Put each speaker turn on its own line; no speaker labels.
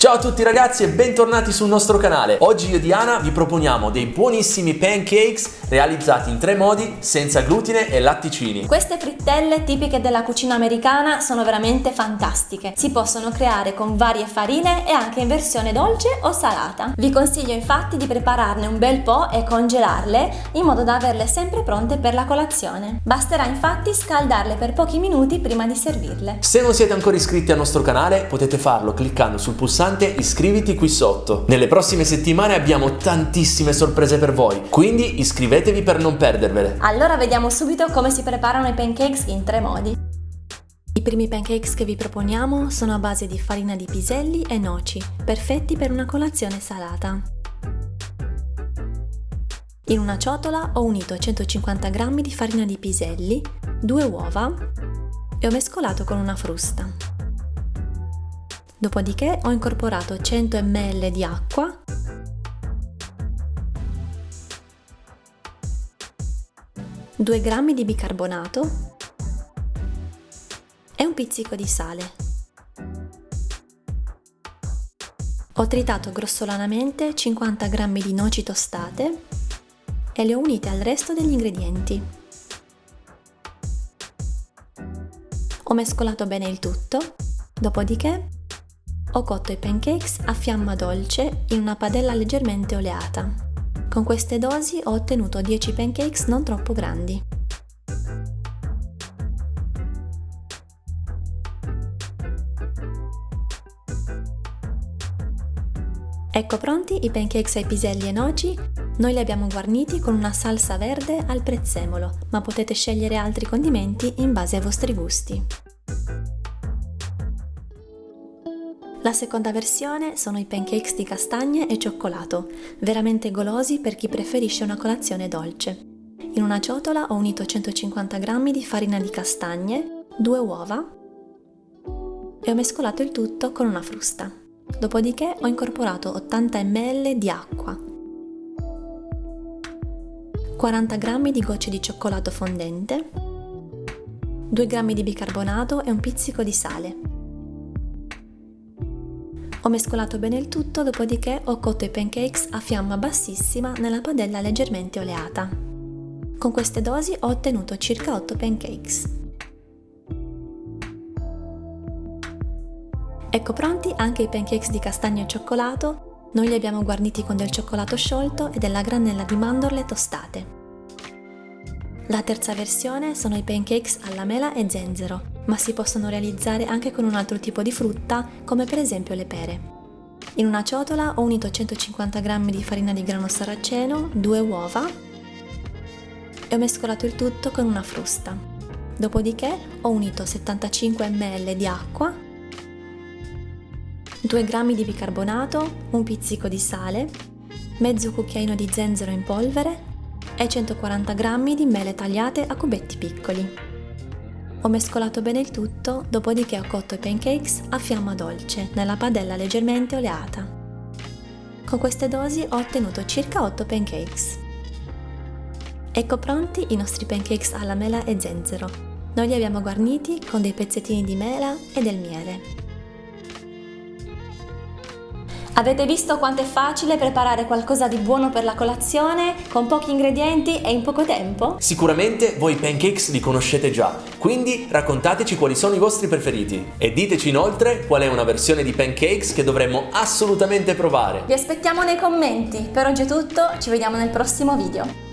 Ciao a tutti ragazzi e bentornati sul nostro canale. Oggi io e Diana vi proponiamo dei buonissimi pancakes realizzati in tre modi senza glutine e latticini.
Queste frittelle tipiche della cucina americana sono veramente fantastiche. Si possono creare con varie farine e anche in versione dolce o salata. Vi consiglio infatti di prepararne un bel po' e congelarle in modo da averle sempre pronte per la colazione. Basterà infatti scaldarle per pochi minuti prima di servirle.
Se non siete ancora iscritti al nostro canale potete farlo cliccando sul pulsante iscriviti qui sotto. Nelle prossime settimane abbiamo tantissime sorprese per voi, quindi iscrivetevi per non perdervele.
Allora vediamo subito come si preparano i pancakes in tre modi. I primi pancakes che vi proponiamo sono a base di farina di piselli e noci, perfetti per una colazione salata. In una ciotola ho unito 150 g di farina di piselli, due uova e ho mescolato con una frusta. Dopodiché ho incorporato 100 ml di acqua due grammi di bicarbonato e un pizzico di sale. Ho tritato grossolanamente 50 g di noci tostate e le ho unite al resto degli ingredienti. Ho mescolato bene il tutto, dopodiché ho cotto i pancakes a fiamma dolce in una padella leggermente oleata. Con queste dosi ho ottenuto 10 pancakes non troppo grandi. Ecco pronti i pancakes ai piselli e noci, noi li abbiamo guarniti con una salsa verde al prezzemolo, ma potete scegliere altri condimenti in base ai vostri gusti. La seconda versione sono i pancakes di castagne e cioccolato, veramente golosi per chi preferisce una colazione dolce. In una ciotola ho unito 150 g di farina di castagne, due uova e ho mescolato il tutto con una frusta. Dopodiché ho incorporato 80 ml di acqua, 40 g di gocce di cioccolato fondente, 2 g di bicarbonato e un pizzico di sale. Ho mescolato bene il tutto, dopodiché ho cotto i pancakes a fiamma bassissima nella padella leggermente oleata. Con queste dosi ho ottenuto circa 8 pancakes. Ecco pronti anche i pancakes di castagno e cioccolato, noi li abbiamo guarniti con del cioccolato sciolto e della granella di mandorle tostate. La terza versione sono i pancakes alla mela e zenzero, ma si possono realizzare anche con un altro tipo di frutta, come per esempio le pere. In una ciotola ho unito 150 g di farina di grano saraceno, due uova e ho mescolato il tutto con una frusta. Dopodiché ho unito 75 ml di acqua, 2 g di bicarbonato, un pizzico di sale, mezzo cucchiaino di zenzero in polvere e 140 g di mele tagliate a cubetti piccoli. Ho mescolato bene il tutto, dopodiché ho cotto i pancakes a fiamma dolce, nella padella leggermente oleata. Con queste dosi ho ottenuto circa 8 pancakes. Ecco pronti i nostri pancakes alla mela e zenzero. Noi li abbiamo guarniti con dei pezzettini di mela e del miele. Avete visto quanto è facile preparare qualcosa di buono per la colazione con pochi ingredienti e in poco tempo?
Sicuramente voi i pancakes li conoscete già, quindi raccontateci quali sono i vostri preferiti e diteci inoltre qual è una versione di pancakes che dovremmo assolutamente provare.
Vi aspettiamo nei commenti. Per oggi è tutto, ci vediamo nel prossimo video.